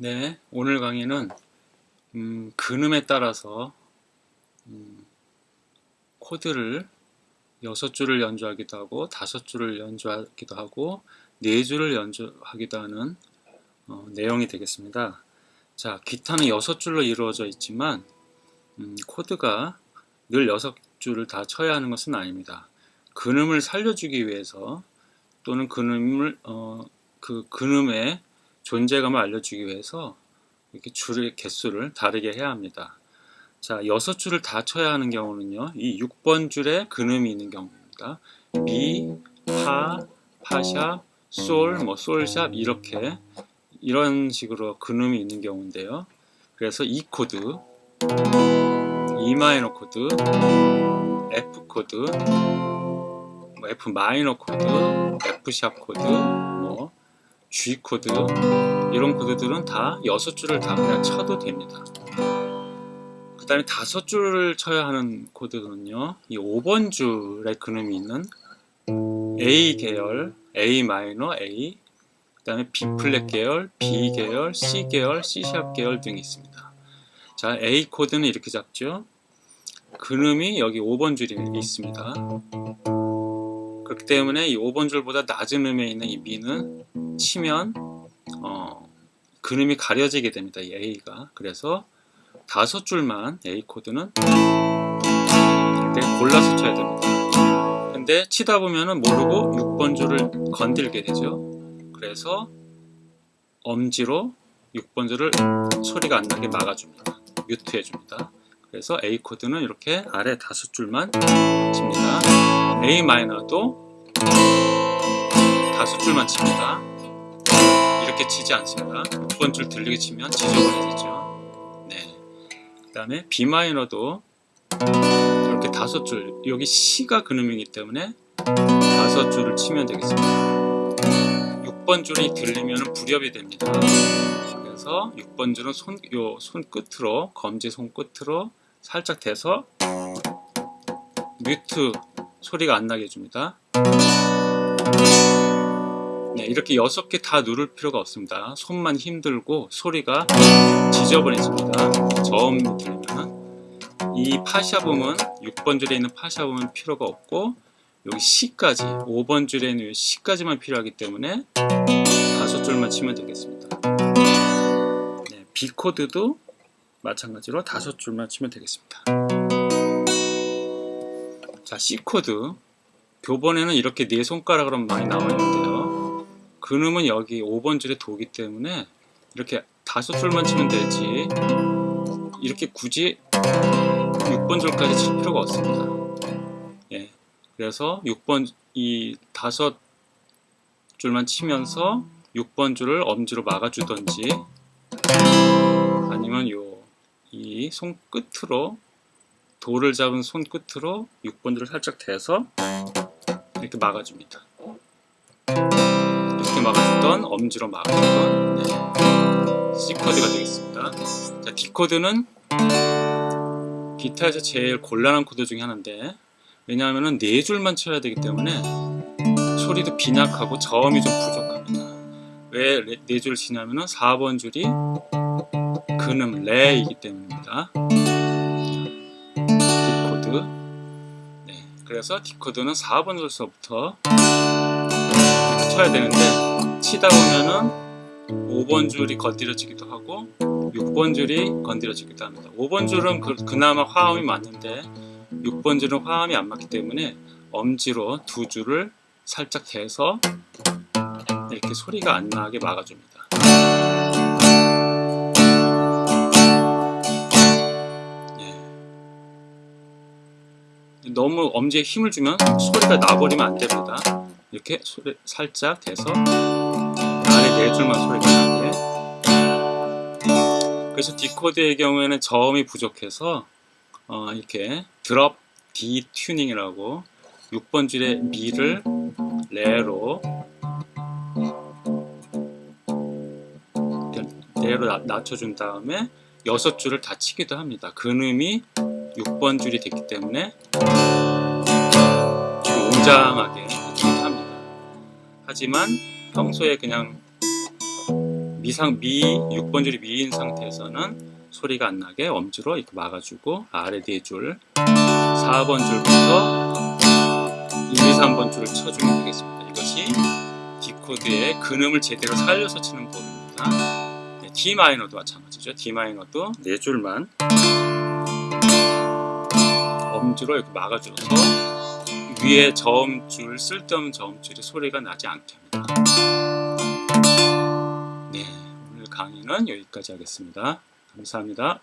네, 오늘 강의는 음, 근음에 따라서 음, 코드를 6줄을 연주하기도 하고 5줄을 연주하기도 하고 4줄을 연주하기도 하는 어, 내용이 되겠습니다. 자, 기타는 6줄로 이루어져 있지만 음, 코드가 늘 6줄을 다 쳐야 하는 것은 아닙니다. 근음을 살려주기 위해서 또는 근음을 어, 그 근음의 존재감을 알려주기 위해서 이렇게 줄의 개수를 다르게 해야 합니다. 자, 여섯 줄을 다 쳐야 하는 경우는요. 이 6번 줄에 근음이 있는 경우입니다. 미, 파, 파샵, 솔, 뭐 솔샵 이렇게 이런 식으로 근음이 있는 경우인데요. 그래서 E 코드, E 마이너 코드, F 코드, 뭐 F 마이너 코드, F 샵 코드, 뭐 G 코드 이런 코드들은 다 6줄을 다 그냥 쳐도 됩니다. 그 다음에 5줄을 쳐야 하는 코드는요. 이 5번 줄에 근음이 있는 A 계열, A 마이너, A 그 다음에 B 플랫 계열, B 계열, C 계열, C 샵 계열 등이 있습니다. 자, A 코드는 이렇게 잡죠. 근음이 여기 5번 줄이 있습니다. 그렇기 때문에 이 5번 줄보다 낮은 음에 있는 이 미는 치면 어, 근음이 가려지게 됩니다. 이 A가. 그래서 다섯 줄만 A 코드는 이렇게 골라서 쳐야 됩니다. 근데 치다 보면은 모르고 6번 줄을 건들게 되죠. 그래서 엄지로 6번 줄을 소리가 안 나게 막아줍니다. 뮤트해 줍니다. 그래서 A 코드는 이렇게 아래 다섯 줄만 칩니다. A 마이너도 다섯 줄만 칩니다. 이렇게 치지 않습니다. 6번 줄 들리게 치면 지저분해지죠. 네. 그 다음에 B 마이너도 이렇게 다섯 줄, 여기 C가 근음이기 때문에 다섯 줄을 치면 되겠습니다. 6번 줄이 들리면 불협이 됩니다. 그래서 6번 줄은 손, 요 손끝으로, 검지 손끝으로 살짝 대서 뮤트 소리가 안 나게 해줍니다. 네, 이렇게 6개 다 누를 필요가 없습니다. 손만 힘들고 소리가 지저분해집니다. 저음이 들리면 이 파샤음은 6번 줄에 있는 파샤음은 필요가 없고 여기 C까지 5번 줄에 있는 C까지만 필요하기 때문에 다섯 줄만 치면 되겠습니다. 네, B 코드도 마찬가지로 다섯 줄만 치면 되겠습니다. 자, C 코드 교본에는 이렇게 네 손가락으로 많이 나와 있는데요. 근음은 여기 5번 줄에 도기 때문에 이렇게 다섯 줄만 치면 되지 이렇게 굳이 6번 줄까지 칠 필요가 없습니다. 예, 그래서 6번 이 다섯 줄만 치면서 6번 줄을 엄지로 막아주던지 아니면 요 이 손끝으로 돌을 잡은 손끝으로 6번 줄을 살짝 대서 이렇게 막아줍니다. 막아주던 엄지로 막아주던 네. C 코드가 되겠습니다. 자, D 코드는 기타에서 제일 곤란한 코드 중에 하나인데 왜냐하면 네 줄만 쳐야 되기 때문에 소리도 빈약하고 저음이 좀 부족합니다. 왜 네 줄 치냐면은 4번 줄이 근음 레이기 때문입니다. D 코드. 네, 그래서 D 코드는 4번 줄서부터 쳐야 되는데 치다 보면은 5번 줄이 건드려지기도 하고 6번 줄이 건드려지기도 합니다. 5번 줄은 그, 그나마 화음이 맞는데 6번 줄은 화음이 안 맞기 때문에 엄지로 두 줄을 살짝 대서 이렇게 소리가 안 나게 막아줍니다. 예. 너무 엄지에 힘을 주면 소리가 나버리면 안 됩니다. 이렇게 소리 살짝 대서 줄만 소리가 나게. 그래서 D코드의 경우에는 저음이 부족해서 어, 이렇게 drop D 튜닝이라고 6번 줄의 미를 레로 레로 낮춰준 다음에 6줄을 다 치기도 합니다. 근음이 6번 줄이 됐기 때문에 웅장하게 합니다. 하지만 평소에 그냥 미상 미 6번 줄이 미인 상태에서는 소리가 안 나게 엄지로 이렇게 막아주고 아래 뒤에 줄 4번 줄부터 1, 2, 3번 줄을 쳐주면 되겠습니다. 이것이 D 코드의 근음을 제대로 살려서 치는 법입니다. 네, D 마이너도 마찬가지죠. D 마이너도 네 줄만 엄지로 이렇게 막아줘서 위에 저음줄 쓸데없는 저음줄이 소리가 나지 않게 합니다. 네, 오늘 강의는 여기까지 하겠습니다. 감사합니다.